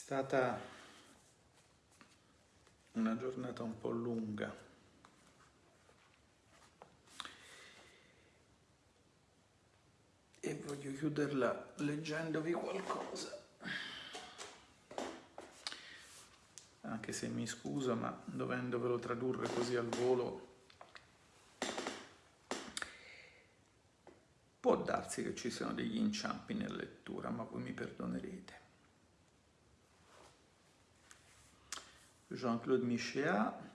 stata una giornata un po' lunga. E voglio chiuderla leggendovi qualcosa. Anche se mi scuso, ma dovendovelo tradurre così al volo, può darsi che ci siano degli inciampi nella lettura, ma voi mi perdonerete. Jean-Claude Michéa,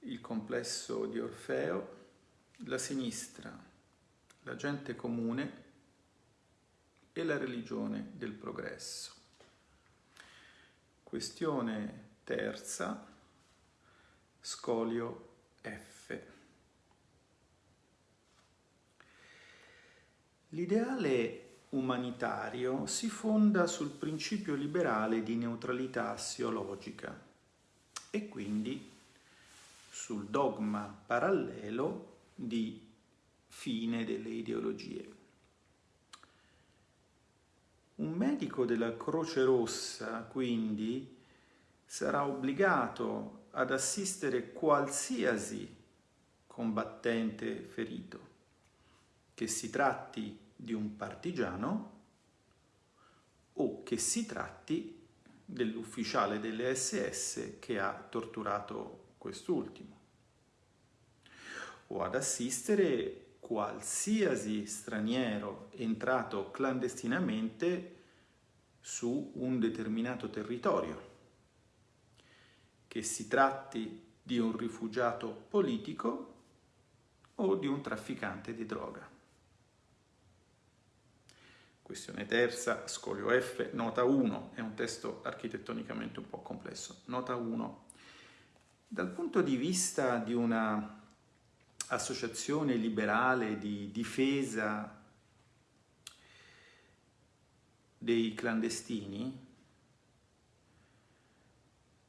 il complesso di Orfeo, la sinistra, la gente comune e la religione del progresso. Questione terza, scolio F. L'ideale umanitario si fonda sul principio liberale di neutralità assiologica e quindi sul dogma parallelo di fine delle ideologie. Un medico della Croce Rossa, quindi, sarà obbligato ad assistere qualsiasi combattente ferito, che si tratti di un partigiano o che si tratti dell'ufficiale delle SS che ha torturato quest'ultimo o ad assistere qualsiasi straniero entrato clandestinamente su un determinato territorio, che si tratti di un rifugiato politico o di un trafficante di droga. Questione terza, scolio F, nota 1, è un testo architettonicamente un po' complesso. Nota 1. Dal punto di vista di una associazione liberale di difesa dei clandestini,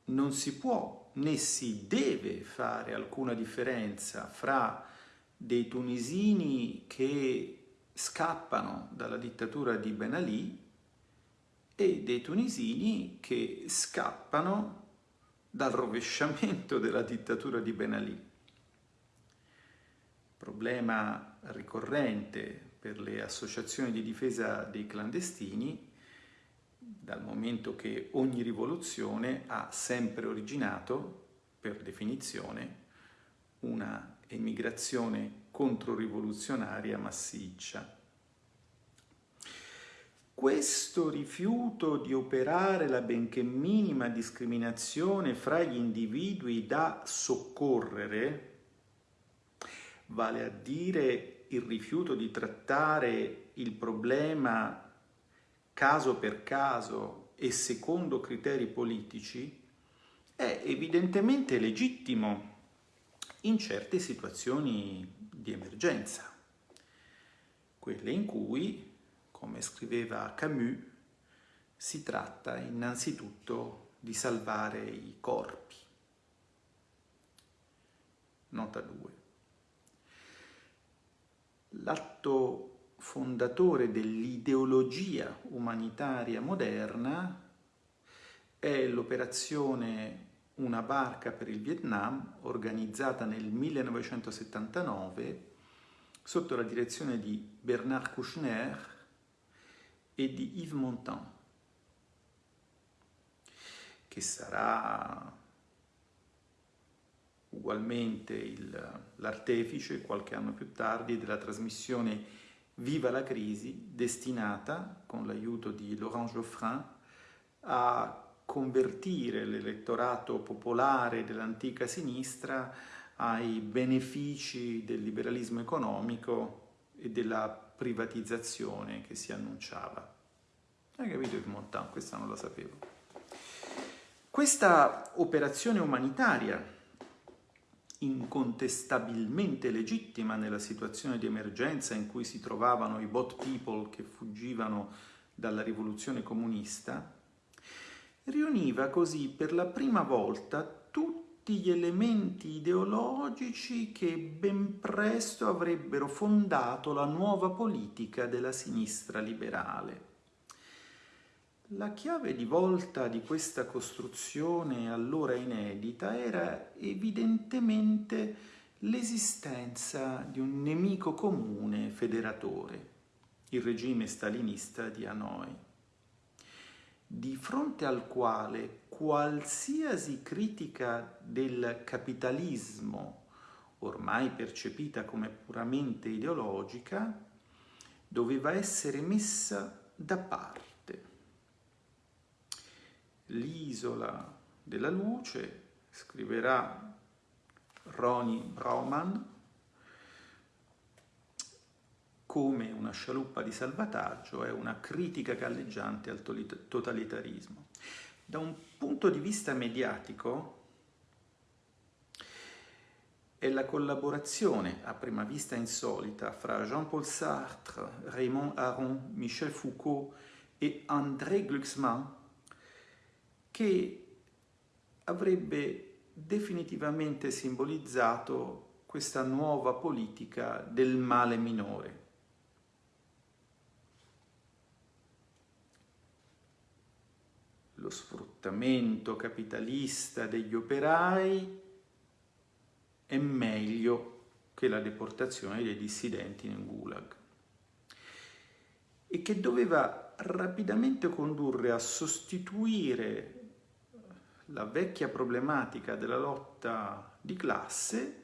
non si può né si deve fare alcuna differenza fra dei tunisini che scappano dalla dittatura di Ben Ali e dei tunisini che scappano dal rovesciamento della dittatura di Ben Ali. Problema ricorrente per le associazioni di difesa dei clandestini dal momento che ogni rivoluzione ha sempre originato, per definizione, una emigrazione controrivoluzionaria massiccia. Questo rifiuto di operare la benché minima discriminazione fra gli individui da soccorrere, vale a dire il rifiuto di trattare il problema caso per caso e secondo criteri politici, è evidentemente legittimo in certe situazioni di emergenza, quelle in cui, come scriveva Camus, si tratta innanzitutto di salvare i corpi. Nota 2. L'atto fondatore dell'ideologia umanitaria moderna è l'operazione una barca per il Vietnam organizzata nel 1979 sotto la direzione di Bernard Kouchner e di Yves Montand, che sarà ugualmente l'artefice qualche anno più tardi della trasmissione Viva la crisi, destinata, con l'aiuto di Laurent Geoffrin, a convertire l'elettorato popolare dell'antica sinistra ai benefici del liberalismo economico e della privatizzazione che si annunciava. Hai capito il Montan? Questa non la sapevo. Questa operazione umanitaria, incontestabilmente legittima nella situazione di emergenza in cui si trovavano i bot people che fuggivano dalla rivoluzione comunista, riuniva così per la prima volta tutti gli elementi ideologici che ben presto avrebbero fondato la nuova politica della sinistra liberale. La chiave di volta di questa costruzione allora inedita era evidentemente l'esistenza di un nemico comune federatore, il regime stalinista di Hanoi, di fronte al quale qualsiasi critica del capitalismo, ormai percepita come puramente ideologica, doveva essere messa da parte. L'isola della luce, scriverà Ronnie Brauman, come una scialuppa di salvataggio è una critica galleggiante al totalitarismo. Da un punto di vista mediatico è la collaborazione, a prima vista insolita, fra Jean-Paul Sartre, Raymond Aron, Michel Foucault e André Glucksmann che avrebbe definitivamente simbolizzato questa nuova politica del male minore. Lo sfruttamento capitalista degli operai è meglio che la deportazione dei dissidenti nel Gulag. E che doveva rapidamente condurre a sostituire la vecchia problematica della lotta di classe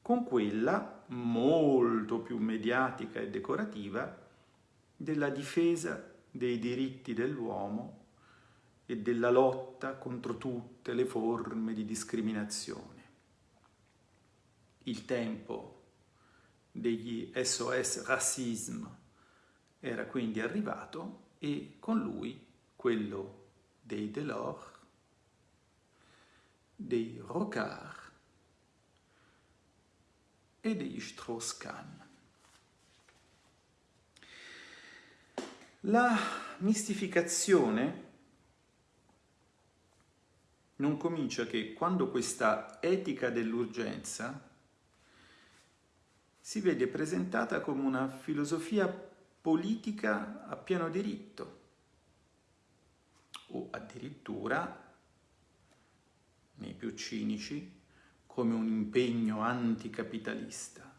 con quella molto più mediatica e decorativa della difesa dei diritti dell'uomo e della lotta contro tutte le forme di discriminazione. Il tempo degli SOS Racisme era quindi arrivato e con lui quello dei Delors dei Rocard e degli Strauss-Kahn. La mistificazione non comincia che quando questa etica dell'urgenza si vede presentata come una filosofia politica a pieno diritto o addirittura nei più cinici, come un impegno anticapitalista.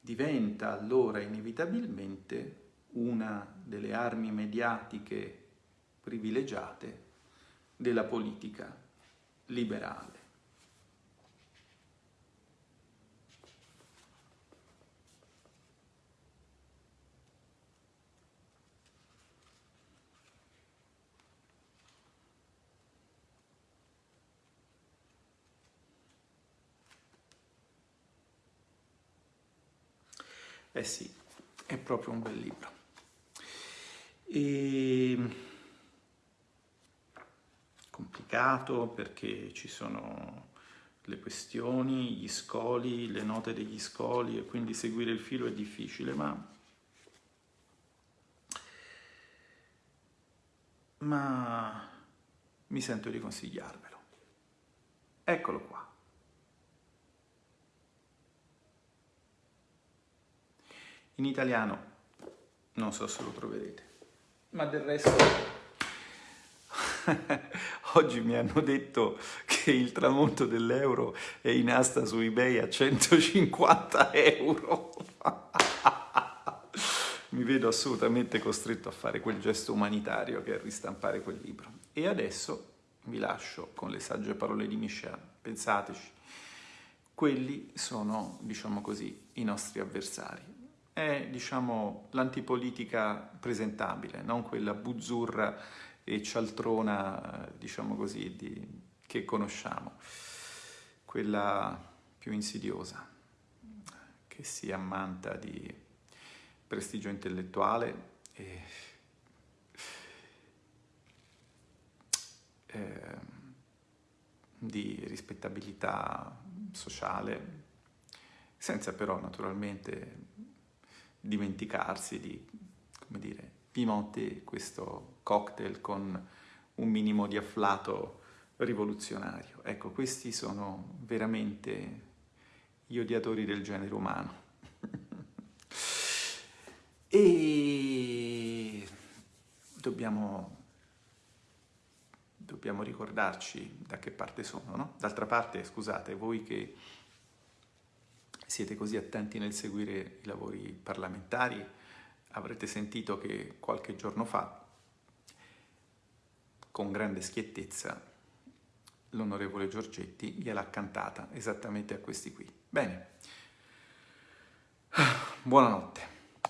Diventa allora inevitabilmente una delle armi mediatiche privilegiate della politica liberale. Eh sì, è proprio un bel libro. E... Complicato perché ci sono le questioni, gli scoli, le note degli scoli e quindi seguire il filo è difficile, ma, ma mi sento di consigliarvelo. Eccolo qua. In italiano non so se lo troverete, ma del resto oggi mi hanno detto che il tramonto dell'euro è in asta su eBay a 150 euro. mi vedo assolutamente costretto a fare quel gesto umanitario che è ristampare quel libro. E adesso vi lascio con le sagge parole di Michel. Pensateci, quelli sono, diciamo così, i nostri avversari è diciamo, l'antipolitica presentabile, non quella buzzurra e cialtrona diciamo così, di, che conosciamo, quella più insidiosa, che si ammanta di prestigio intellettuale e eh, di rispettabilità sociale, senza però naturalmente dimenticarsi di, come dire, pimotte questo cocktail con un minimo di afflato rivoluzionario. Ecco, questi sono veramente gli odiatori del genere umano. e dobbiamo, dobbiamo ricordarci da che parte sono, no? D'altra parte, scusate, voi che siete così attenti nel seguire i lavori parlamentari, avrete sentito che qualche giorno fa, con grande schiettezza, l'onorevole Giorgetti gliel'ha cantata esattamente a questi qui. Bene, buonanotte.